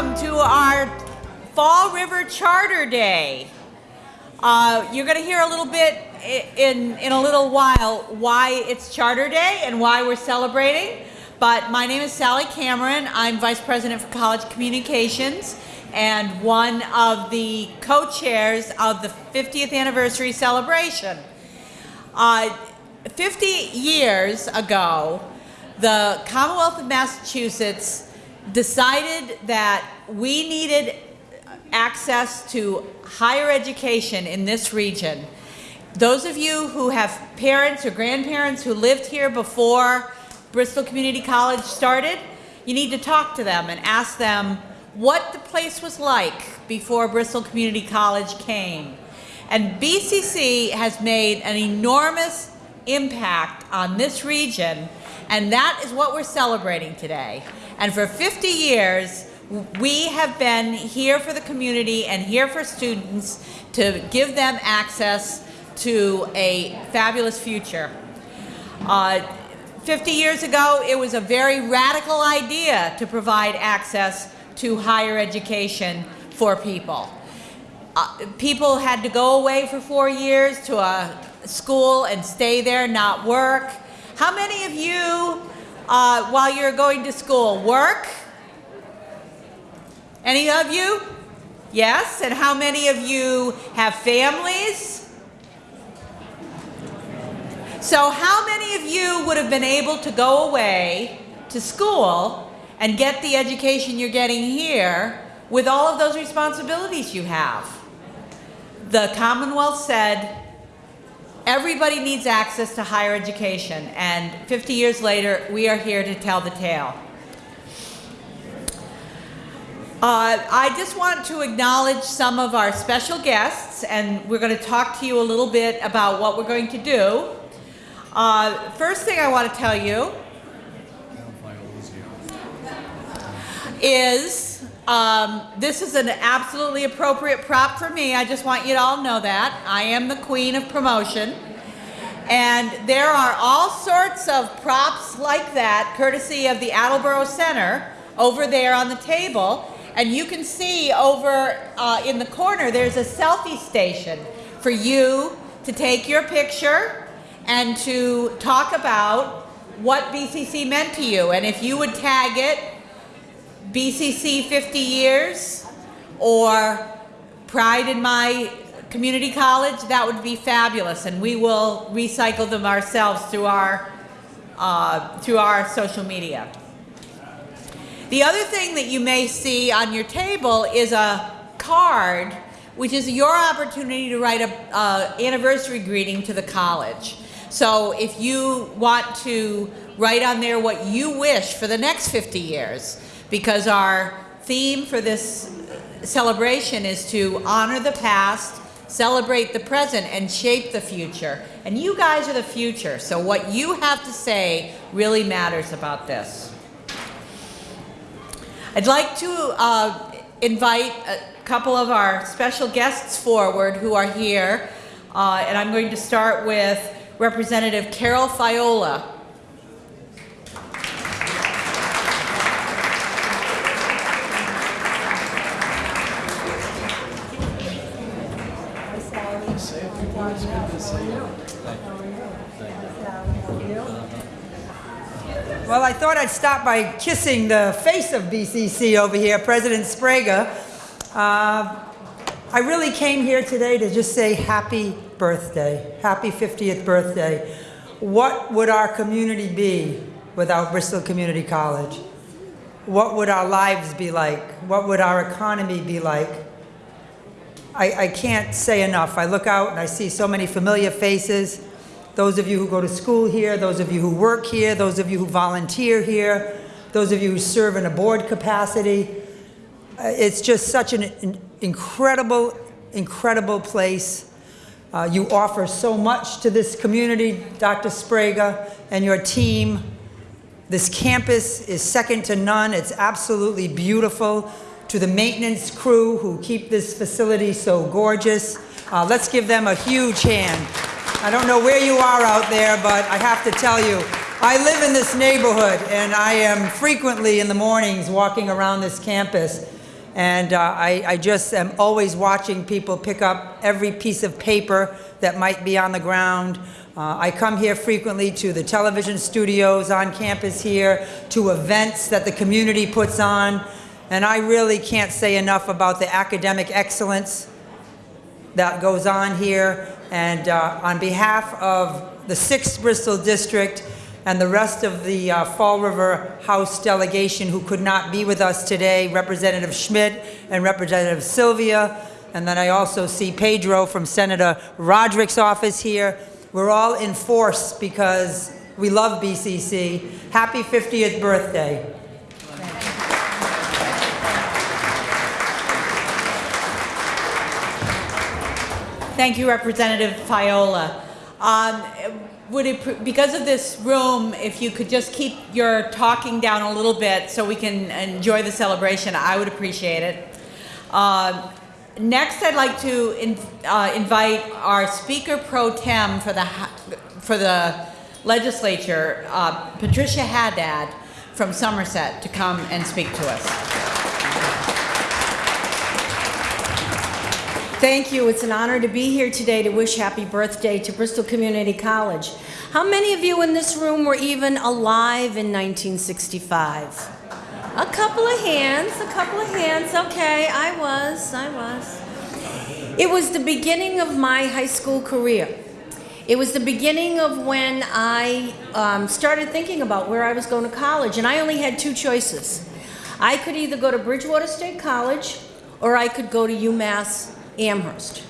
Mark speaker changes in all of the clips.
Speaker 1: welcome to our Fall River Charter Day. Uh, you're going to hear a little bit in, in a little while why it's Charter Day and why we're celebrating. But my name is Sally Cameron. I'm Vice President for College Communications and one of the co-chairs of the 50th anniversary celebration. Uh, 50 years ago, the Commonwealth of Massachusetts decided that we needed access to higher education in this region. Those of you who have parents or grandparents who lived here before Bristol Community College started, you need to talk to them and ask them what the place was like before Bristol Community College came. And BCC has made an enormous impact on this region, and that is what we're celebrating today. And for 50 years, we have been here for the community and here for students to give them access to a fabulous future. Uh, 50 years ago, it was a very radical idea to provide access to higher education for people. Uh, people had to go away for four years to a school and stay there, not work. How many of you, uh, while you're going to school, work? Any of you? Yes? And how many of you have families? So how many of you would have been able to go away to school and get the education you're getting here with all of those responsibilities you have? The Commonwealth said, everybody needs access to higher education, and 50 years later, we are here to tell the tale. Uh, I just want to acknowledge some of our special guests, and we're going to talk to you a little bit about what we're going to do. Uh, first thing I want to tell you is um, this is an absolutely appropriate prop for me. I just want you to all know that. I am the queen of promotion. And there are all sorts of props like that, courtesy of the Attleboro Center, over there on the table. And you can see over uh, in the corner, there's a selfie station for you to take your picture and to talk about what BCC meant to you. And if you would tag it, BCC 50 years or Pride in my community college, that would be fabulous. And we will recycle them ourselves through our, uh, through our social media. The other thing that you may see on your table is a card, which is your opportunity to write a uh, anniversary greeting to the college. So if you want to write on there what you wish for the next 50 years, because our theme for this celebration is to honor the past, celebrate the present, and shape the future. And you guys are the future, so what you have to say really matters about this. I'd like to uh, invite a couple of our special guests forward who are here. Uh, and I'm going to start with Representative Carol Fiola.
Speaker 2: Well, I thought I'd start by kissing the face of BCC over here, President Sbrega. Uh, I really came here today to just say happy birthday, happy 50th birthday. What would our community be without Bristol Community College? What would our lives be like? What would our economy be like? I, I can't say enough. I look out and I see so many familiar faces those of you who go to school here, those of you who work here, those of you who volunteer here, those of you who serve in a board capacity. Uh, it's just such an incredible, incredible place. Uh, you offer so much to this community, Dr. Sbrega and your team. This campus is second to none. It's absolutely beautiful. To the maintenance crew who keep this facility so gorgeous, uh, let's give them a huge hand. I don't know where you are out there, but I have to tell you, I live in this neighborhood and I am frequently in the mornings walking around this campus And uh, I, I just am always watching people pick up every piece of paper that might be on the ground. Uh, I come here frequently to the television studios on campus here, to events that the community puts on, and I really can't say enough about the academic excellence that goes on here. And uh, on behalf of the 6th Bristol District and the rest of the uh, Fall River House delegation who could not be with us today, Representative Schmid and Representative Silvia, and then I also see Pedro from Senator Rodrigues's office here. We're all in force because we love BCC. Happy 50th birthday.
Speaker 1: Thank you, Representative Fiola. Um, would it, because of this room, if you could just keep your talking down a little bit so we can enjoy the celebration, I would appreciate it. Um, next, I'd like to in, uh, invite our Speaker Pro Tem for the for the legislature, uh, Patricia Haddad from Somerset, to come and speak to us.
Speaker 3: Thank you. It's an honor to be here today to wish happy birthday to Bristol Community College. How many of you in this room were even alive in 1965? A couple of hands, a couple of hands. Okay, I was, I was. It was the beginning of my high school career. It was the beginning of when I um, started thinking about where I was going to college, and I only had two choices. I could either go to Bridgewater State College or I could go to UMass Amherst.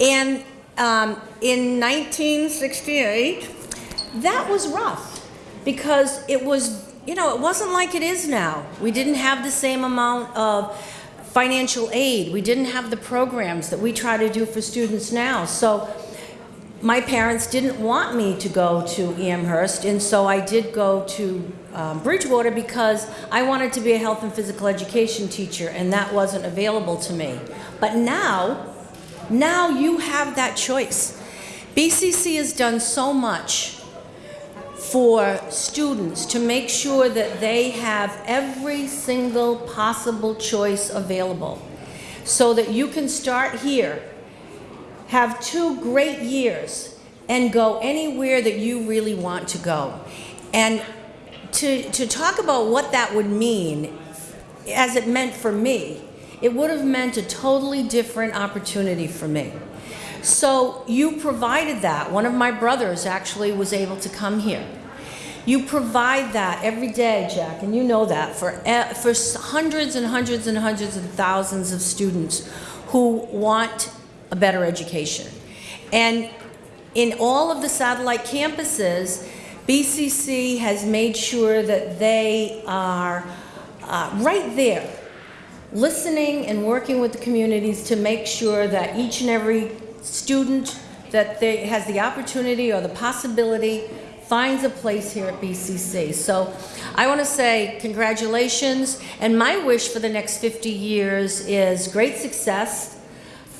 Speaker 3: And um, in 1968, that was rough because it was, you know, it wasn't like it is now. We didn't have the same amount of financial aid. We didn't have the programs that we try to do for students now. So my parents didn't want me to go to Amherst, and so I did go to um, Bridgewater because I wanted to be a health and physical education teacher, and that wasn't available to me. But now, now you have that choice. BCC has done so much for students to make sure that they have every single possible choice available so that you can start here, have two great years, and go anywhere that you really want to go. And to, to talk about what that would mean, as it meant for me, it would have meant a totally different opportunity for me. So you provided that. One of my brothers actually was able to come here. You provide that every day, Jack, and you know that for, for hundreds and hundreds and hundreds and thousands of students who want a better education. And in all of the satellite campuses, BCC has made sure that they are uh, right there, listening and working with the communities to make sure that each and every student that they, has the opportunity or the possibility finds a place here at BCC. So I want to say congratulations, and my wish for the next 50 years is great success,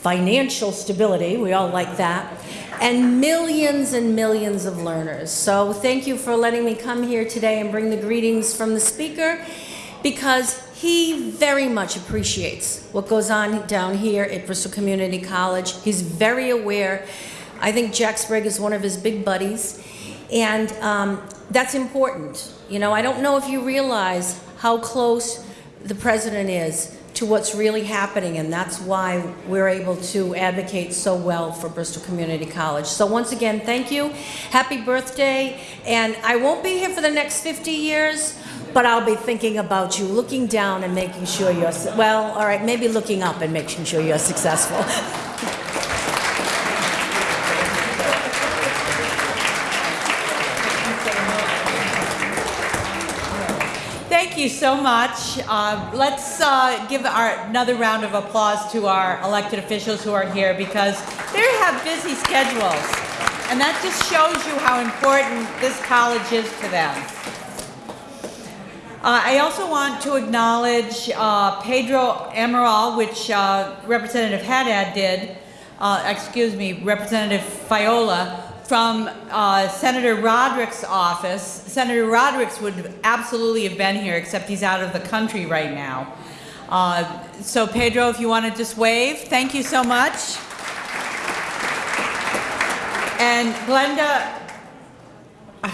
Speaker 3: financial stability, we all like that, and millions and millions of learners. So thank you for letting me come here today and bring the greetings from the speaker because he very much appreciates what goes on down here at Bristol Community College. He's very aware. I think Jack Sbrega is one of his big buddies, and um, that's important. You know, I don't know if you realize how close the president is to what's really happening, and that's why we're able to advocate so well for Bristol Community College. So once again, thank you. Happy birthday. And I won't be here for the next 50 years, but I'll be thinking about you, looking down and making sure you're, well, all right, maybe looking up and making sure you're successful.
Speaker 1: Thank you so much. Uh, let's uh, give our, another round of applause to our elected officials who are here because they have busy schedules. And that just shows you how important this college is to them. Uh, I also want to acknowledge uh, Pedro Amaral, which uh, Representative Haddad did, uh, excuse me, Representative Fiola, from uh, Senator Rodrigues's office. Senator Rodrigues would absolutely have been here, except he's out of the country right now. Uh, so Pedro, if you want to just wave, thank you so much. And Glenda,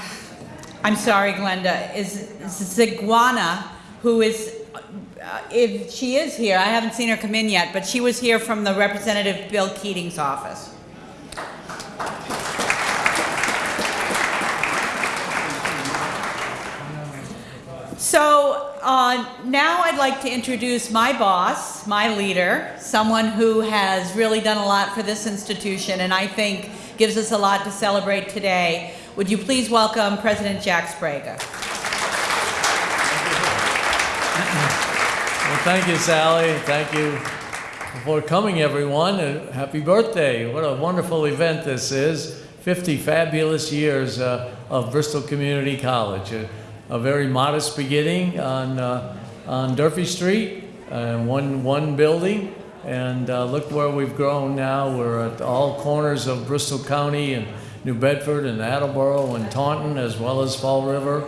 Speaker 1: I'm sorry, Glenda, is Ziguana, who is, uh, if she is here, I haven't seen her come in yet, but she was here from the Representative Bill Keating's office. So uh, now I'd like to introduce my boss, my leader, someone who has really done a lot for this institution and I think gives us a lot to celebrate today. Would you please welcome President Jack Sbrega?
Speaker 4: Well, thank you, Sally. Thank you for coming, everyone. And happy birthday. What a wonderful event this is. 50 fabulous years uh, of Bristol Community College. A, very modest beginning on, uh, on Durfee Street, uh, one, one building. And uh, look where we've grown now. We're at all corners of Bristol County and New Bedford and Attleboro and Taunton, as well as Fall River.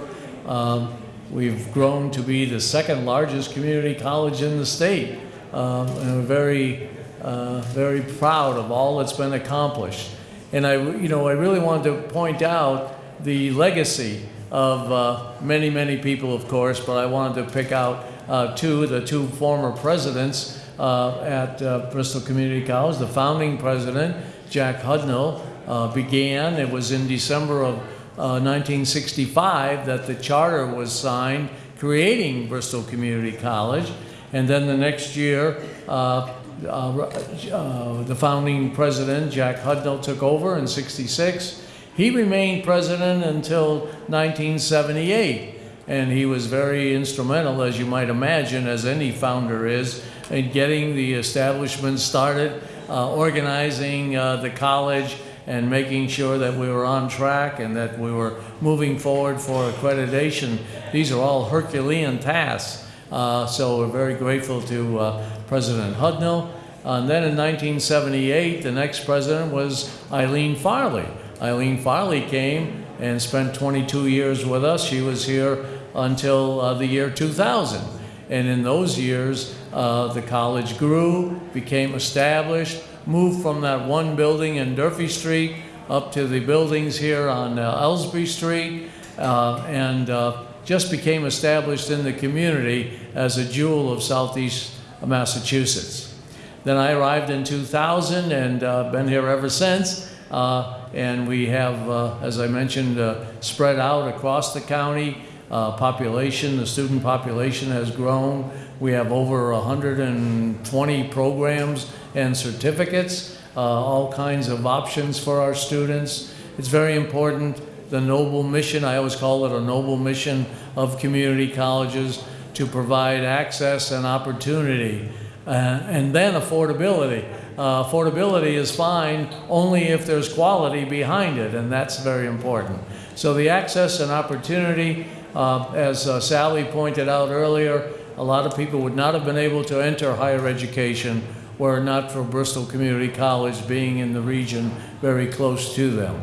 Speaker 4: Um, We've grown to be the second largest community college in the state. Um, and we're very, uh, very proud of all that's been accomplished. And I, you know, I really wanted to point out the legacy of uh, many, many people, of course, but I wanted to pick out uh, two, the two former presidents uh, at uh, Bristol Community College. The founding president, Jack Hudnall, uh, began, it was in December of uh, 1965 that the charter was signed creating Bristol Community College. And then the next year, uh, uh, the founding president, Jack Hudnall, took over in 66. He remained president until 1978. And he was very instrumental, as you might imagine, as any founder is, in getting the establishment started, uh, organizing uh, the college, and making sure that we were on track and that we were moving forward for accreditation. These are all Herculean tasks. Uh, so we're very grateful to uh, President Hudnall. and then in 1978, the next president was Eileen Farley. Eileen Farley came and spent 22 years with us. She was here until uh, the year 2000. And in those years, uh, the college grew, became established, moved from that one building in Durfee Street up to the buildings here on uh, Elsbree Street uh, and uh, just became established in the community as a jewel of Southeast Massachusetts. Then I arrived in 2000 and uh, been here ever since. Uh, and we have, uh, as I mentioned, spread out across the county. population, the student population has grown. We have over 120 programs and certificates, uh, all kinds of options for our students. It's very important, the noble mission, I always call it a noble mission of community colleges to provide access and opportunity. Uh, and then affordability. Uh, affordability is fine only if there's quality behind it, and that's very important. So the access and opportunity, uh, as uh, Sally pointed out earlier, a lot of people would not have been able to enter higher education were not for Bristol Community College being in the region very close to them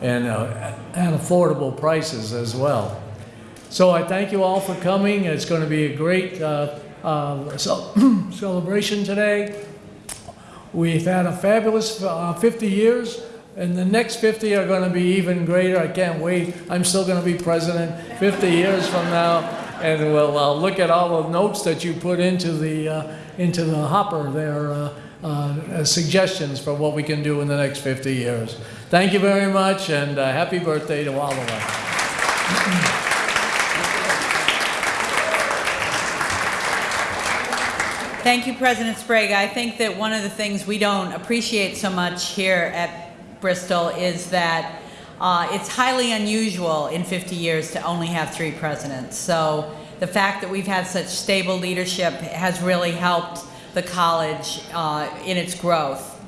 Speaker 4: and uh, at affordable prices as well. So I thank you all for coming. It's going to be a great uh, uh, celebration today. We've had a fabulous uh, 50 years, and the next 50 are going to be even greater. I can't wait. I'm still going to be president 50 years from now, and we'll uh, look at all the notes that you put into the uh, into the hopper there uh, uh, suggestions for what we can do in the next 50 years. Thank you very much, and uh, happy birthday to all of us.
Speaker 1: Thank you, President Sbrega. I think that one of the things we don't appreciate so much here at Bristol is that uh, it's highly unusual in 50 years to only have three presidents. So the fact that we've had such stable leadership has really helped the college uh, in its growth.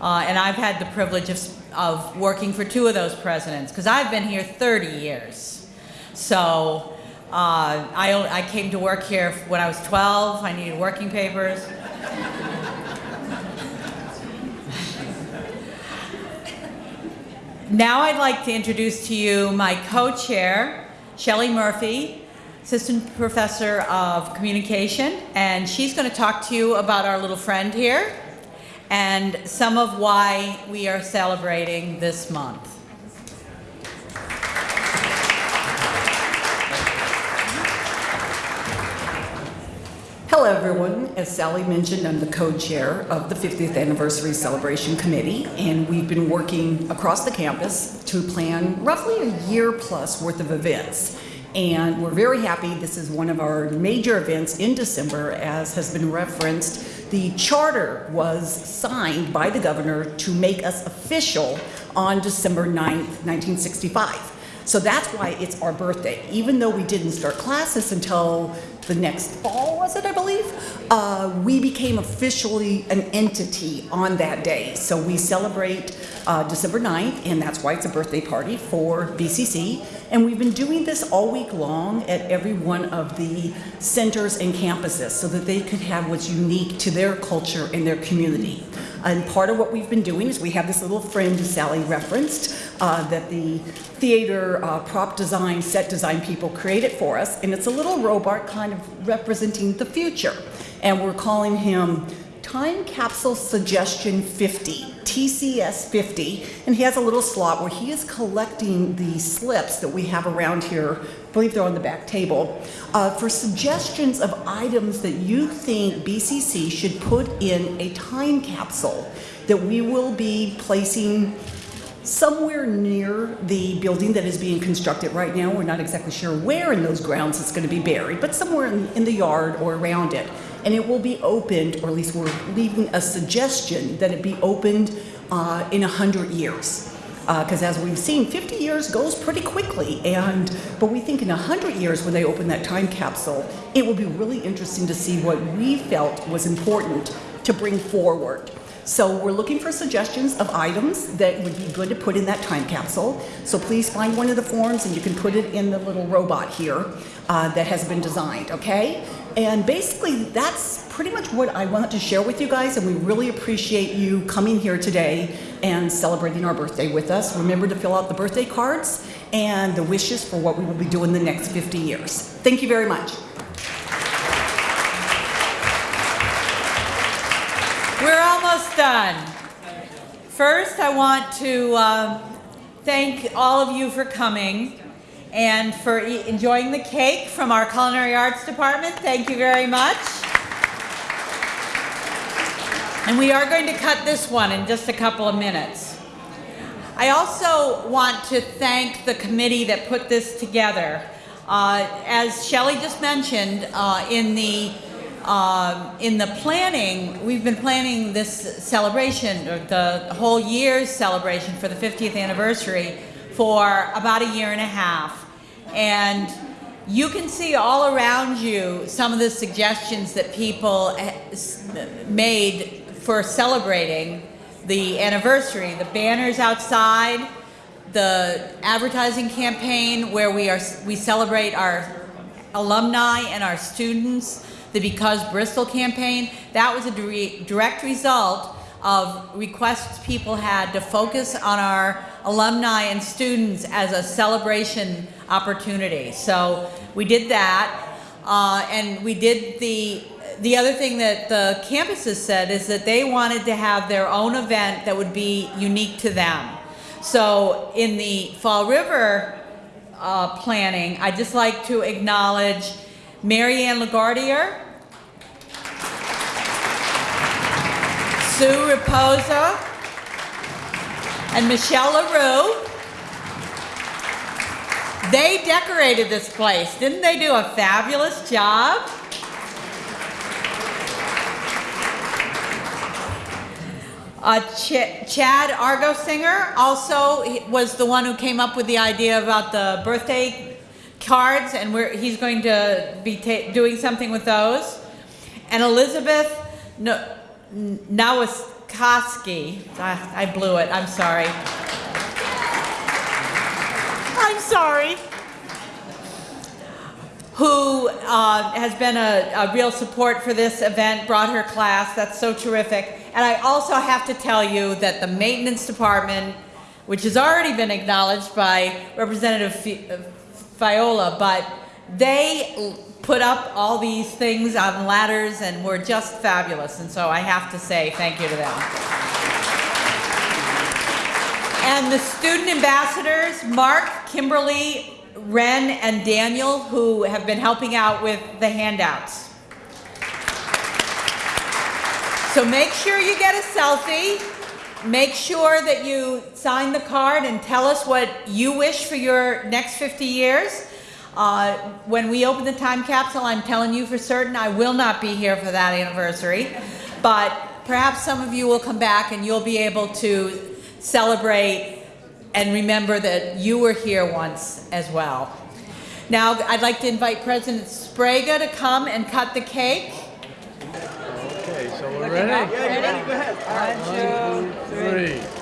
Speaker 1: Uh, and I've had the privilege of, of working for two of those presidents because I've been here 30 years. So uh, I, I came to work here when I was 12. I needed working papers. now I'd like to introduce to you my co-chair, Shelley Murphy, Assistant Professor of Communication, and she's going to talk to you about our little friend here and some of why we are celebrating this month.
Speaker 5: Everyone. As Sally mentioned, I'm the co-chair of the 50th Anniversary Celebration Committee, and we've been working across the campus to plan roughly a year plus worth of events. And we're very happy this is one of our major events in December, as has been referenced. The charter was signed by the governor to make us official on December 9th, 1965. So that's why it's our birthday. Even though we didn't start classes until the next fall, was it, I believe? Uh, we became officially an entity on that day. So we celebrate uh, December 9th, and that's why it's a birthday party for BCC. And we've been doing this all week long at every one of the centers and campuses so that they could have what's unique to their culture and their community. And part of what we've been doing is we have this little friend Sally referenced uh, that the theater uh, prop design, set design people created for us. And it's a little robot kind of representing the future. And we're calling him Time Capsule Suggestion 50, TCS 50. And he has a little slot where he is collecting the slips that we have around here. I believe they're on the back table uh, for suggestions of items that you think BCC should put in a time capsule that we will be placing somewhere near the building that is being constructed right now. We're not exactly sure where in those grounds it's going to be buried, but somewhere in, in the yard or around it. And it will be opened, or at least we're leaving a suggestion that it be opened uh, in 100 years because uh, as we've seen, 50 years goes pretty quickly. And but we think in 100 years, when they open that time capsule, it will be really interesting to see what we felt was important to bring forward. So we're looking for suggestions of items that would be good to put in that time capsule. So please find one of the forms and you can put it in the little robot here uh, that has been designed, okay? And basically that's pretty much what I want to share with you guys and we really appreciate you coming here today and celebrating our birthday with us. Remember to fill out the birthday cards and the wishes for what we will be doing the next 50 years. Thank you very much.
Speaker 1: We're almost done. First, I want to um, thank all of you for coming and for e enjoying the cake from our Culinary Arts Department. Thank you very much. And we are going to cut this one in just a couple of minutes. I also want to thank the committee that put this together. Uh, as Shelley just mentioned, uh, in the um, in the planning, we've been planning this celebration, or the whole year's celebration for the 50th anniversary for about a year and a half. And you can see all around you some of the suggestions that people eh, made for celebrating the anniversary. The banners outside, the advertising campaign where we, are, we celebrate our alumni and our students, the Because Bristol campaign, that was a direct result of requests people had to focus on our alumni and students as a celebration opportunity. So we did that, uh, and we did the, the other thing that the campuses said is that they wanted to have their own event that would be unique to them. So in the Fall River uh, planning, I'd just like to acknowledge Marianne LaGuardier, Sue Raposa, and Michelle LaRue. They decorated this place. Didn't they do a fabulous job? Uh, Ch Chad Argosinger also was the one who came up with the idea about the birthday cards, and he's going to be doing something with those. And Elizabeth no Nowaskoski, I, I blew it, I'm sorry. I'm sorry. Who uh, has been a, a real support for this event, brought her class, that's so terrific. And I also have to tell you that the maintenance department, which has already been acknowledged by Representative Fiola, but They put up all these things on ladders and were just fabulous, and so I have to say thank you to them. And the student ambassadors, Mark, Kimberly, Ren, and Daniel, who have been helping out with the handouts. So make sure you get a selfie. Make sure that you sign the card and tell us what you wish for your next 50 years. Uh, when we open the time capsule, I'm telling you for certain I will not be here for that anniversary. But perhaps some of you will come back and you'll be able to celebrate and remember that you were here once as well. Now I'd like to invite President Sbrega to come and cut the cake.
Speaker 4: Okay, so we're ready?
Speaker 1: Yeah, ready? ready? Go ahead.
Speaker 4: One, two, three. three.